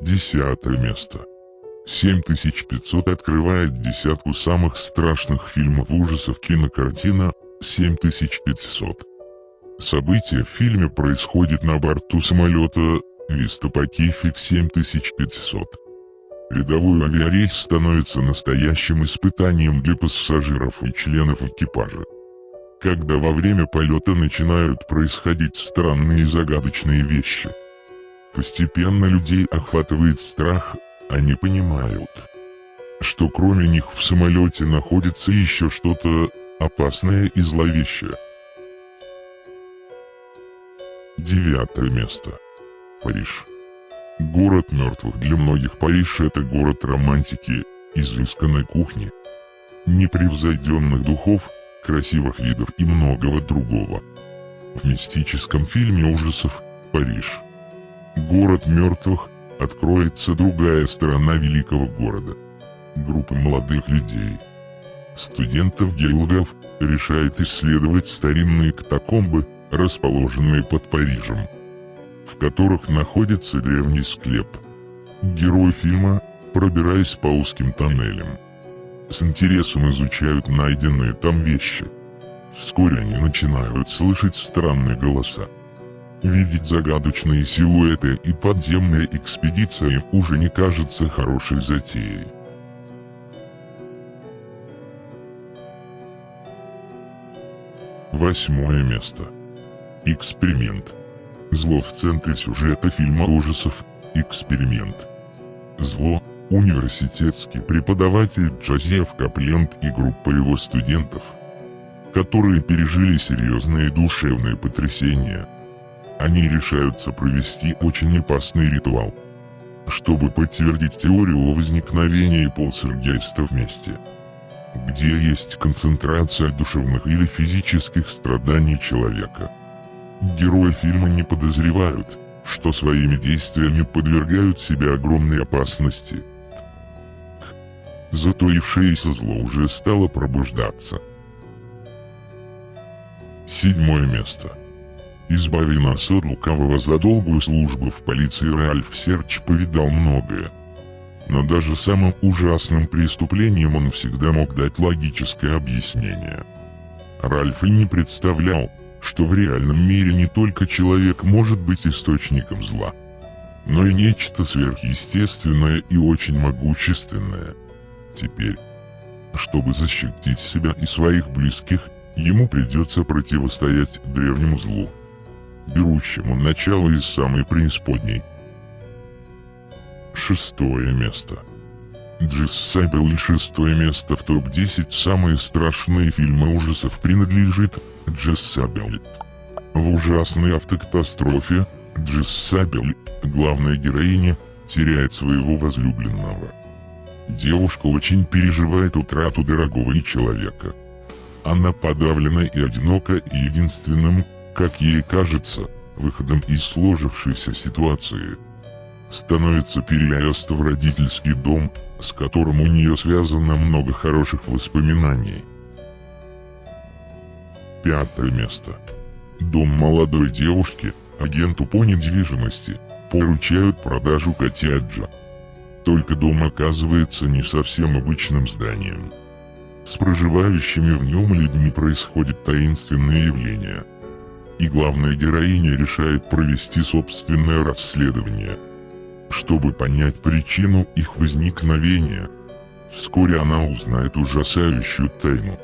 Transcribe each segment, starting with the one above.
Десятое место. 7500 открывает десятку самых страшных фильмов ужасов кинокартина 7500. Событие в фильме происходит на борту самолета Vista Pacific 7500. Рядовой авиарейс становится настоящим испытанием для пассажиров и членов экипажа. Когда во время полета начинают происходить странные и загадочные вещи. Постепенно людей охватывает страх, они понимают, что кроме них в самолете находится еще что-то опасное и зловещее. Девятое место. Париж. Город мертвых для многих Париж это город романтики, изысканной кухни, непревзойденных духов, красивых видов и многого другого. В мистическом фильме ужасов «Париж». Город мертвых откроется другая сторона великого города. Группа молодых людей, студентов-геологов, решает исследовать старинные катакомбы, расположенные под Парижем в которых находится древний склеп. Герои фильма, пробираясь по узким тоннелям, с интересом изучают найденные там вещи. Вскоре они начинают слышать странные голоса. Видеть загадочные силуэты и подземная экспедиция им уже не кажется хорошей затеей. Восьмое место. Эксперимент. Зло в центре сюжета фильма ужасов «Эксперимент». Зло – университетский преподаватель Джозеф Капленд и группа его студентов, которые пережили серьезные душевные потрясения. Они решаются провести очень опасный ритуал, чтобы подтвердить теорию о возникновении полсергейста вместе где есть концентрация душевных или физических страданий человека. Герои фильма не подозревают, что своими действиями подвергают себя огромной опасности. Затоившееся зло уже стало пробуждаться. Седьмое место. Избави нас от лукавого за долгую службу в полиции Ральф Серч повидал многое. Но даже самым ужасным преступлением он всегда мог дать логическое объяснение. Ральф и не представлял, что в реальном мире не только человек может быть источником зла, но и нечто сверхъестественное и очень могущественное. Теперь, чтобы защитить себя и своих близких, ему придется противостоять древнему злу, берущему начало из самой преисподней. Шестое место. Сайбел и шестое место в топ-10 самые страшные фильмы ужасов принадлежит Джессабель. В ужасной автокатастрофе Джессабель, главная героиня, теряет своего возлюбленного. Девушка очень переживает утрату дорогого ей человека. Она подавлена и одинока, и единственным, как ей кажется, выходом из сложившейся ситуации становится переезд в родительский дом, с которым у нее связано много хороших воспоминаний. Пятое место. Дом молодой девушки, агенту по недвижимости, поручают продажу коттеджа. Только дом оказывается не совсем обычным зданием. С проживающими в нем людьми происходит таинственное явление. И главная героиня решает провести собственное расследование, чтобы понять причину их возникновения. Вскоре она узнает ужасающую тайну.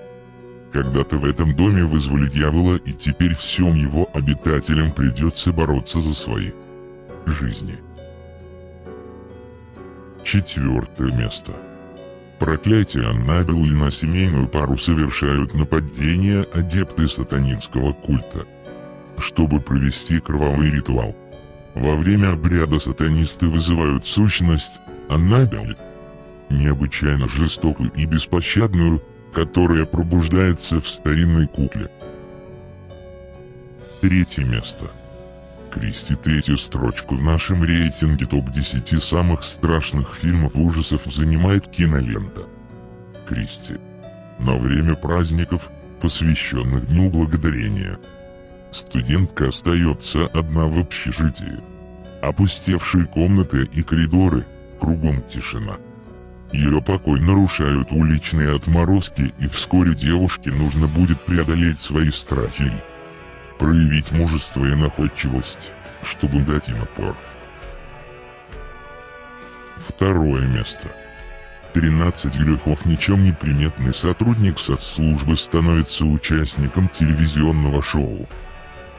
Когда-то в этом доме вызвали дьявола и теперь всем его обитателям придется бороться за свои жизни. Четвертое место. Проклятие Аннабелл и на семейную пару совершают нападение адепты сатанинского культа, чтобы провести кровавый ритуал. Во время обряда сатанисты вызывают сущность Аннабель, необычайно жестокую и беспощадную, которая пробуждается в старинной кукле. Третье место. Кристи третью строчку в нашем рейтинге топ-10 самых страшных фильмов ужасов занимает кинолента. Кристи. На время праздников, посвященных Дню Благодарения. Студентка остается одна в общежитии. Опустевшие комнаты и коридоры, кругом тишина. Ее покой нарушают уличные отморозки и вскоре девушке нужно будет преодолеть свои страхи проявить мужество и находчивость, чтобы дать им опор. Второе место. 13 грехов ничем не приметный сотрудник соцслужбы становится участником телевизионного шоу.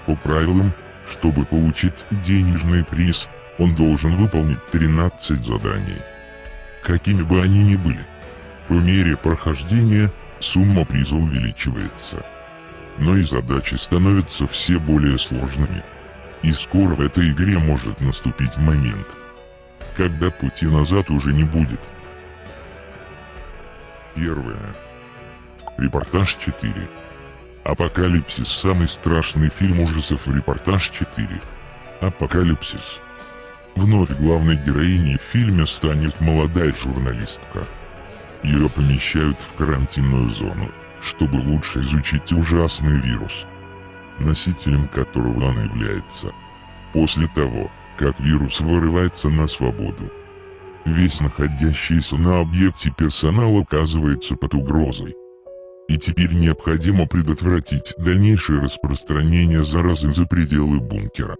По правилам, чтобы получить денежный приз, он должен выполнить 13 заданий. Какими бы они ни были. По мере прохождения, сумма приза увеличивается. Но и задачи становятся все более сложными. И скоро в этой игре может наступить момент, когда пути назад уже не будет. Первое. Репортаж 4. Апокалипсис – самый страшный фильм ужасов Репортаж 4. Апокалипсис. Вновь главной героиней в фильме станет молодая журналистка. Ее помещают в карантинную зону, чтобы лучше изучить ужасный вирус, носителем которого она является. После того, как вирус вырывается на свободу, Весь находящийся на объекте персонал оказывается под угрозой. И теперь необходимо предотвратить дальнейшее распространение заразы за пределы бункера.